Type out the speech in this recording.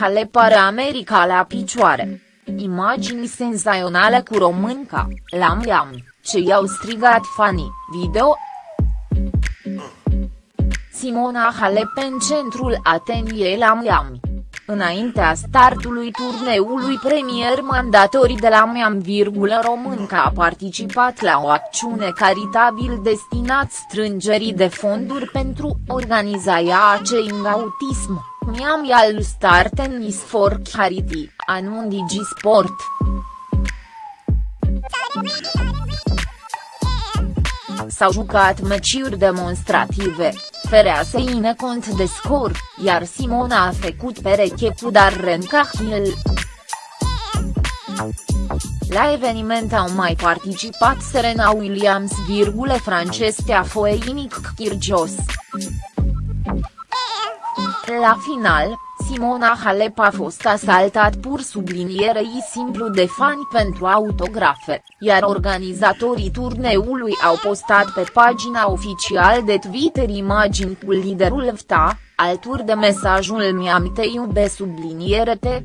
Halep are America la picioare. Imagini senzaționale cu românca, la Miami, ce i-au strigat fanii, video. Simona Halep în centrul atenției la Miami. Înaintea startului turneului premier mandatorii de la Miami, românca a participat la o acțiune caritabil destinat strângerii de fonduri pentru organizarea Changing Autism, Miami al Star Tennis for Charity, anun Digisport. S-au jucat meciuri demonstrative, Ferea se ine cont de scor, iar Simona a făcut pereche cu Darren Cahill. La eveniment au mai participat Serena Williams, francestea Foeinic Kyrgios. La final, Simona Halep a fost asaltat pur sublinierei simplu de fani pentru autografe, iar organizatorii turneului au postat pe pagina oficial de Twitter imagini cu liderul VTA, alături de mesajul Miami te iube subliniere te.